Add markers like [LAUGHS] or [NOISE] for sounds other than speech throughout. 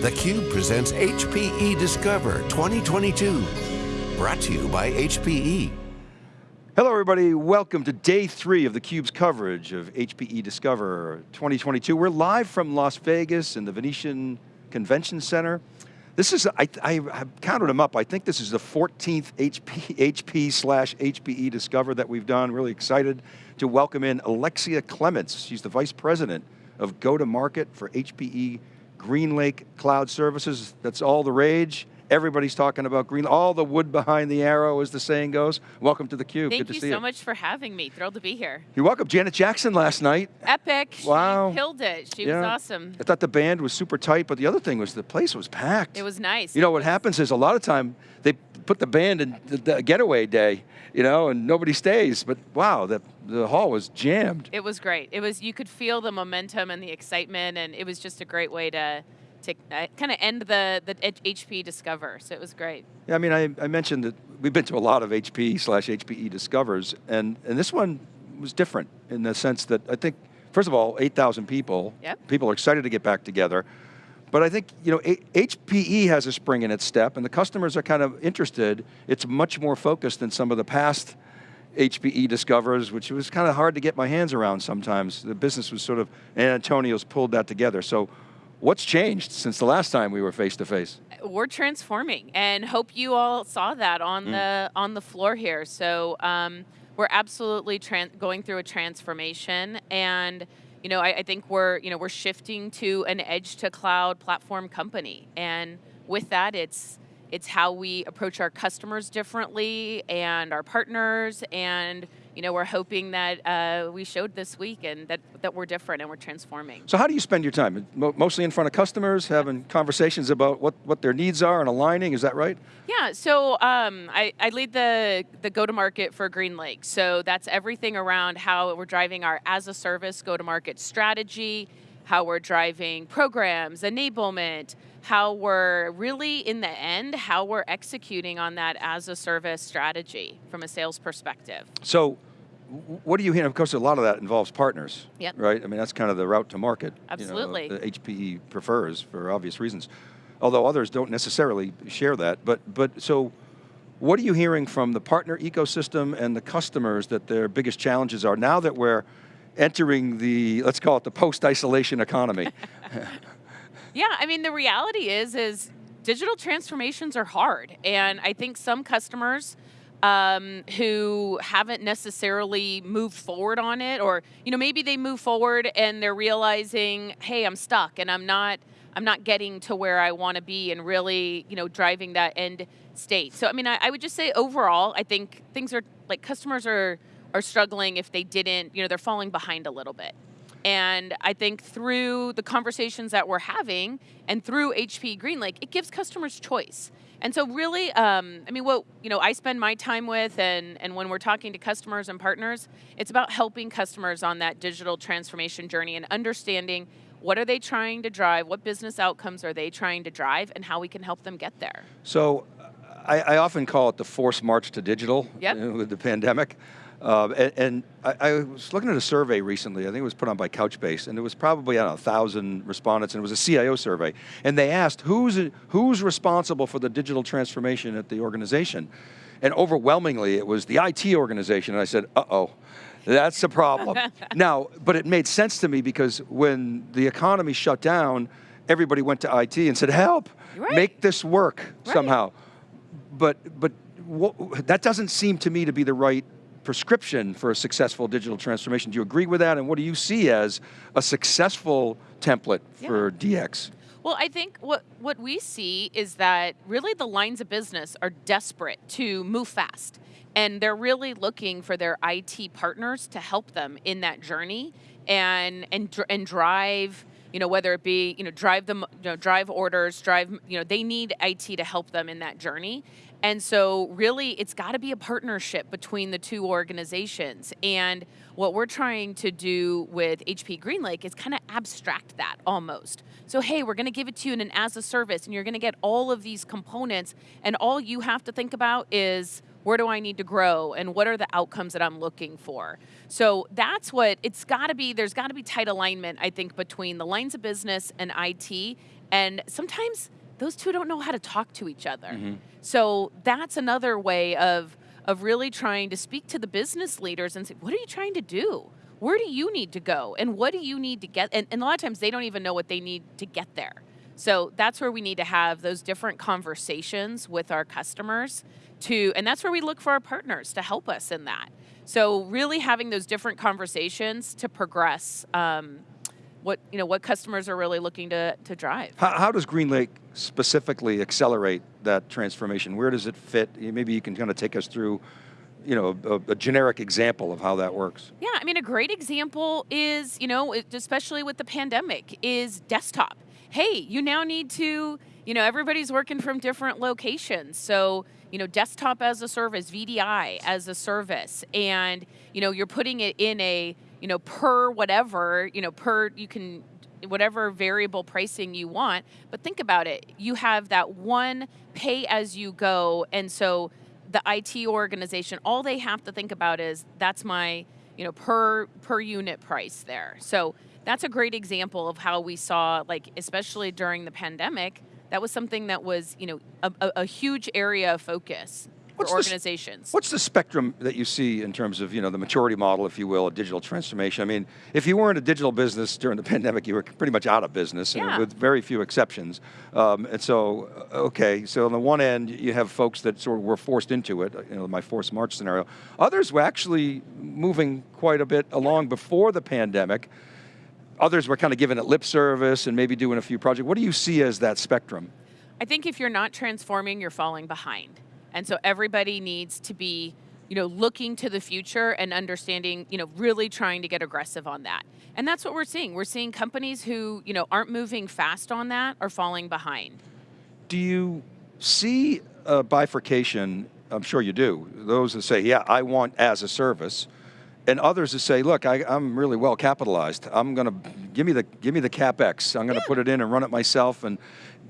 theCUBE presents HPE Discover 2022. Brought to you by HPE. Hello everybody, welcome to day three of theCUBE's coverage of HPE Discover 2022. We're live from Las Vegas in the Venetian Convention Center. This is, I, I have counted them up, I think this is the 14th HP, HP slash HPE Discover that we've done. Really excited to welcome in Alexia Clements. She's the Vice President of Go-to-Market for HPE GreenLake Cloud Services. That's all the rage. Everybody's talking about green, all the wood behind the arrow as the saying goes. Welcome to theCUBE, Thank good you to see so you. much for having me, thrilled to be here. You're welcome, Janet Jackson last night. Epic, Wow. she killed it, she Yeah. was awesome. I thought the band was super tight, but the other thing was the place was packed. It was nice. You know, what happens is a lot of time, they put the band in the, the getaway day, you know, and nobody stays, but wow, the, the hall was jammed. It was great. It was, you could feel the momentum and the excitement and it was just a great way to, to uh, kind of end the, the HP Discover, so it was great. Yeah, I mean, I, I mentioned that we've been to a lot of HP slash HPE Discovers, and, and this one was different in the sense that I think, first of all, 8,000 people. Yep. People are excited to get back together. But I think, you know, HPE has a spring in its step, and the customers are kind of interested. It's much more focused than some of the past HPE Discovers, which was kind of hard to get my hands around sometimes. The business was sort of, and Antonio's pulled that together. So what's changed since the last time we were face to face? We're transforming and hope you all saw that on the on the floor here. So um, we're absolutely tran- going through a transformation and you know, I, I think we're, you know, we're shifting to an edge to cloud platform company. And with that, it's, it's how we approach our customers differently and our partners. And, you know, we're hoping that uh, we showed this week and that, that we're different and we're transforming. So how do you spend your time? Mostly in front of customers, having conversations about what, what their needs are and aligning, is that right? Yeah, so um, I, I lead the, the go-to-market for GreenLake. So that's everything around how we're driving our as-a-service go-to-market strategy, how we're driving programs, enablement, how we're really, in the end, how we're executing on that as-a-service strategy from a sales perspective. So what do you hear? Of course, a lot of that involves partners, Yep. right? I mean, that's kind of the route to market. Absolutely. You know, HPE uh, prefers for obvious reasons. Although others don't necessarily share that. But, but so what are you hearing from the partner ecosystem and the customers that their biggest challenges are now that we're entering the, let's call it the post-isolation economy? [LAUGHS] Yeah, I mean the reality is is digital transformations are hard, and I think some customers um, who haven't necessarily moved forward on it, or you know maybe they move forward and they're realizing, hey, I'm stuck and I'm not I'm not getting to where I want to be, and really you know driving that end state. So I mean I, I would just say overall, I think things are like customers are are struggling if they didn't you know they're falling behind a little bit. And I think through the conversations that we're having and through HP GreenLake, it gives customers choice. And so really, um, I mean, what you know, I spend my time with, and and when we're talking to customers and partners, it's about helping customers on that digital transformation journey and understanding what are they trying to drive, what business outcomes are they trying to drive, and how we can help them get there. So I, I often call it the forced march to digital Yep. know, with the pandemic. Uh, and and I, I was looking at a survey recently, I think it was put on by Couchbase, and it was probably, I don't know, 1,000 respondents, and it was a CIO survey. And they asked, who's, who's responsible for the digital transformation at the organization? And overwhelmingly, it was the IT organization, and I said, uh-oh. That's a problem. [LAUGHS] now, but it made sense to me because when the economy shut down, everybody went to IT and said, help, Right. make this work Right. somehow. But, but wha- that doesn't seem to me to be the right prescription for a successful digital transformation. Do you agree with that? And what do you see as a successful template for DX? Well, I think what, what we see is that really the lines of business are desperate to move fast. And they're really looking for their IT partners to help them in that journey and, and, and drive, you know, whether it be, you know, drive them, you know, drive orders, drive, you know, they need IT to help them in that journey. And so really it's got to be a partnership between the two organizations. And what we're trying to do with HP GreenLake is kind of abstract that almost. So hey, we're going to give it to you in an as a service and you're going to get all of these components and all you have to think about is where do I need to grow and what are the outcomes that I'm looking for? So that's what it's got to be there's got to be tight alignment I think between the lines of business and IT And sometimes those two don't know how to talk to each other. Mm-hmm. So that's another way of of really trying to speak to the business leaders and say, what are you trying to do? Where do you need to go? And what do you need to get? And, and a lot of times they don't even know what they need to get there. So that's where we need to have those different conversations with our customers to, and that's where we look for our partners to help us in that. So really having those different conversations to progress um, what you know what customers are really looking to to drive. How, how, does GreenLake specifically accelerate that transformation? Where does it fit? Maybe you can kind of take us through you know, a, a, generic example of how that works? Yeah, I mean, a great example is, you know, especially with the pandemic, is desktop. Hey, you now need to, you know, everybody's working from different locations. So, you know, desktop as a service, VDI as a service, and, you know, you're putting it in a, you know, per whatever, you know, per, you can, whatever variable pricing you want. But think about it. You have that one pay as you go. And so the IT organization, all they have to think about is that's my, you know, per per unit price there. So that's a great example of how we saw, like, especially during the pandemic, that was something that was, you know, a, a, huge area of focus what's organizations. The, what's the spectrum that you see in terms of you know the maturity model, if you will, a digital transformation? I mean, if you weren't a digital business during the [LAUGHS] pandemic, you were pretty much out of business, yeah. with very few exceptions. Um, and so, uh, okay, so on the one end, you have folks that sort of were forced into it, you know, my forced march scenario. Others were actually moving quite a bit along before the pandemic. Others were kind of giving it lip service and maybe doing a few projects. What do you see as that spectrum? I think if you're not transforming, you're falling behind. And so everybody needs to be, you know, looking to the future and understanding, you know, really trying to get aggressive on that. And that's what we're seeing. We're seeing companies who, you know, aren't moving fast on that are falling behind. Do you see bifurcation? I'm sure you do. Those that say, yeah, I want as a service, and others that say, look, I, am really well capitalized. I'm going to give me the give me the capex. I'm going to yeah. put it in and run it myself. And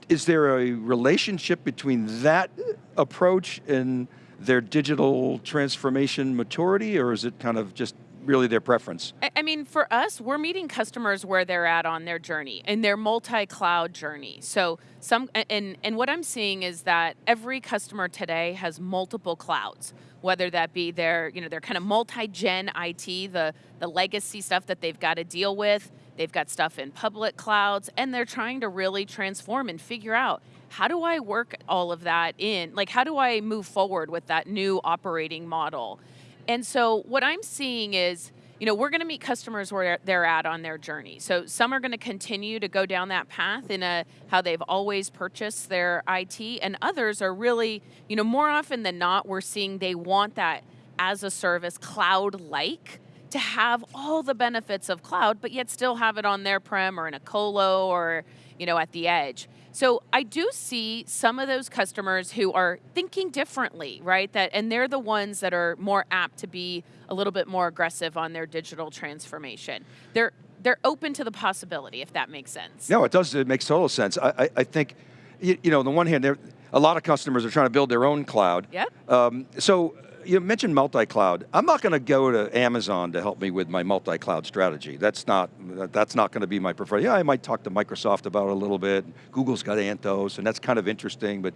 is there a relationship between that approach and their digital transformation maturity, or is it kind of just really their preference? I mean, for us, we're meeting customers where they're at on their journey, in their multi-cloud journey. So some, and, and what I'm seeing is that every customer today has multiple clouds, whether that be their, you know, their kind of multi-gen IT, the, the legacy stuff that they've got to deal with, They've got stuff in public clouds, and they're trying to really transform and figure out how do I work all of that in? Like, how do I move forward with that new operating model? And so, what I'm seeing is, you know, we're going to meet customers where they're at on their journey. So some are going to continue to go down that path in a how they've always purchased their IT, and others are really, you know, more often than not, we're seeing they want that as a service, cloud-like to have all the benefits of cloud, but yet still have it on their prem or in a colo or you know at the edge. So I do see some of those customers who are thinking differently, right? That and they're the ones that are more apt to be a little bit more aggressive on their digital transformation. They're they're open to the possibility, if that makes sense. No, it does. It makes total sense. I, I, I think, you, you, know, on the one hand, a lot of customers are trying to build their own cloud. Yep. Um, so you mentioned multi-cloud. I'm not going to go to Amazon to help me with my multi-cloud strategy. That's not that's not going to be my preferred. Yeah, I might talk to Microsoft about it a little bit. Google's got Anthos, and that's kind of interesting. But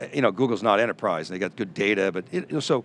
eh, you know, Google's not enterprise. They got good data, but it, so.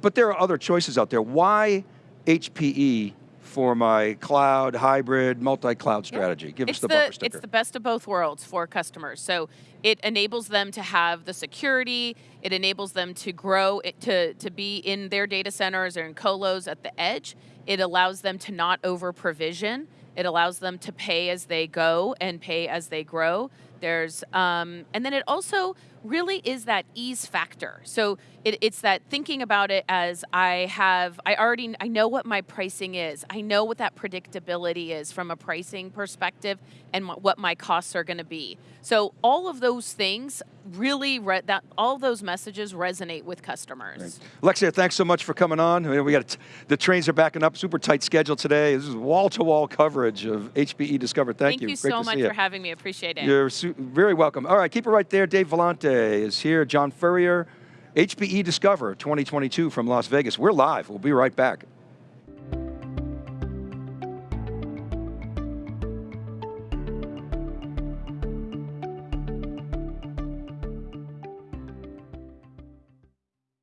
But there are other choices out there. Why HPE for my cloud, hybrid, multi-cloud strategy? Give it's us the, the bumper sticker. It's the best of both worlds for customers. So it enables them to have the security, it enables them to grow, to, to be in their data centers or in colos at the edge. It allows them to not over provision. It allows them to pay as they go and pay as they grow. There's, um, and then it also really is that ease factor. So it, it's that thinking about it as I have, I already, I know what my pricing is. I know what that predictability is from a pricing perspective and what my costs are going to be. So all of those things really, that all those messages resonate with customers. Right. Alexia, thanks so much for coming on. We got the trains are backing up, super tight schedule today. This is wall-to-wall -wall coverage of HPE Discover. Thank, you. Thank you. you so much for you. having me. Appreciate it. You're very welcome. All right, keep it right there. Dave Vellante is here. John Furrier, HPE Discover 2022 from Las Vegas. We're live. We'll be right back.